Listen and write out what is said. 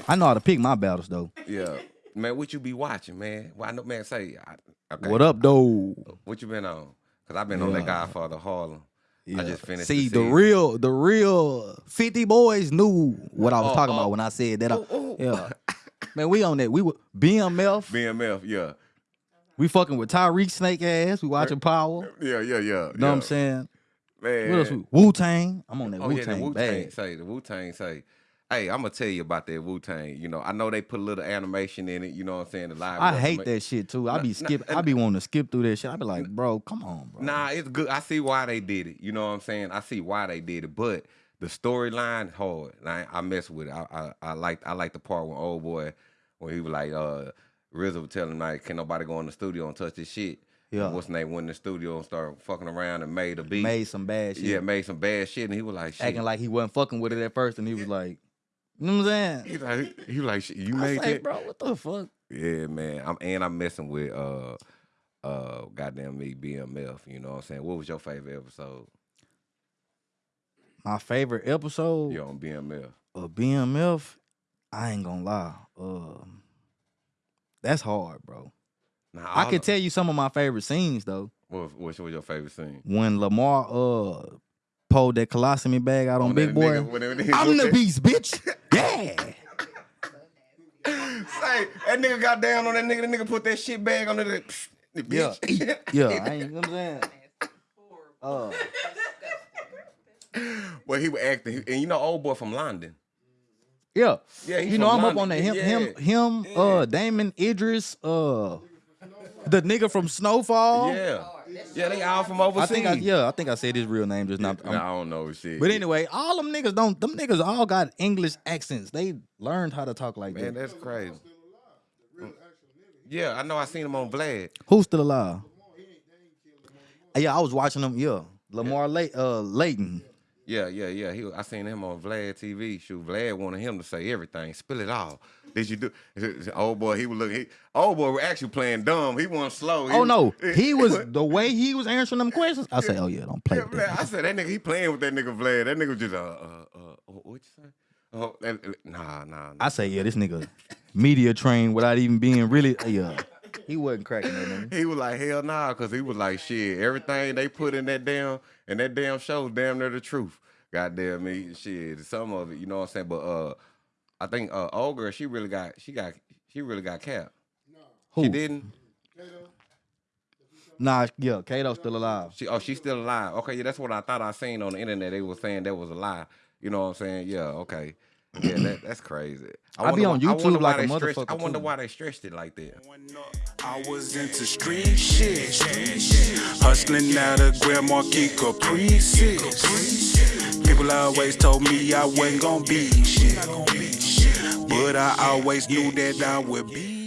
man. I know how to pick my battles though. Yeah, man. What you be watching, man? Well, I know, man. Say, I, okay. What up, though? What you been on? Cause I've been on that Godfather Harlem. I just finished. See, the, the, real, the real 50 boys knew what I was Oh, talking oh. about when I said that. I- Ooh, ooh. yeah. Man, we on that. We were BMF. BMF. Yeah, We fucking with Tariq Snake ass. We watching Power. yeah, yeah, yeah. You know yeah. what I'm saying? Man. What else? Wu Tang. I'm on that Oh Wu yeah, Tang Wu Tang say the Wu Tang say. Hey, I'm gonna tell you about that Wu Tang. You know, I know they put a little animation in it. You know what I'm saying? The live. I hate that shit too. I be nah, skip. I be wanting to skip through that shit. I be like, bro, come on, bro. Nah, it's good. I see why they did it. You know what I'm saying? I see why they did it, but the storyline hard. Like, I mess with it. I, I I like I like the part when old boy when he was like uh RZA was telling him like, can nobody go in the studio and touch this shit? Yeah. And what's his name went in the studio and started fucking around and made a beat. Made some bad shit. yeah, made some bad shit, and he was like, shit. acting like he wasn't fucking with it at first, and he was like, you know what I'm saying? He like, he like, you I made say, that, bro, what the fuck? Yeah, man. I'm and I'm messing with uh uh goddamn me BMF. You know what I'm saying? What was your favorite episode? My favorite episode You on BMF? of BMF, I ain't gonna lie. Um, that's hard, bro. Nah, I of- tell you some of my favorite scenes though. What, what was your favorite scene? When Lamar uh pulled that colostomy bag out on, On Big Boy. nigga- I'm the beast, bitch. Yeah. Say, that nigga got down on that nigga. The nigga put that shit bag under the, the Yeah. bitch. Yeah, I ain't you know what I'm saying. Uh, well, he was acting, and you know, old boy from London. yeah. Yeah, you know I'm up on that. Him, him, Yeah. him. Uh, Damson Idris. Uh, the nigga from Snowfall. Yeah, yeah, they all from I overseas. think I yeah, I think I said his real name just now. Nah, I don't know shit. But anyway, all them niggas don't. Them niggas all got English accents. They learned how to talk like man, that. that's crazy. Yeah, I know. I seen him on Vlad. Who's still alive? Yeah, I was watching them. Yeah, Lamar Lay, uh, Layton. Yeah, yeah, yeah. He, I seen him on Vlad TV. Shoot, Vlad wanted him to say everything, spill it all. Did you do? Old boy, he was looking. He, old boy, we're actually playing dumb. He wasn't slow. He Oh was- no, he was the way he was answering them questions. I said, oh yeah, don't play Yeah, with that. I said that nigga. He playing with that nigga Vlad. That nigga just uh uh uh. What you say? Oh, that, nah, nah. nah. I say, yeah, this nigga media trained without even being really. Yeah, he wasn't cracking that nigga. He was like hell nah, cause he was like shit. Everything they put in that damn and that damn show, damn near the truth. Goddamn me, shit. Some of it, you know what I'm saying. But uh, I think uh, old girl, she really got, she got, she really got capped. Who? She didn't. Nah, yeah, Kato's still alive. She oh, she's still alive. Okay, yeah, that's what I thought I seen on the internet. They were saying that was a lie. You know what I'm saying? Yeah, okay. Yeah, that, that's crazy. I be on why- YouTube like a they stretched- motherfucker, I wonder too. why they stretched it like that. I was into street shit. Hustling out of Grand Marquis Caprices. People always told me I wasn't gonna be shit. But I always knew that I would be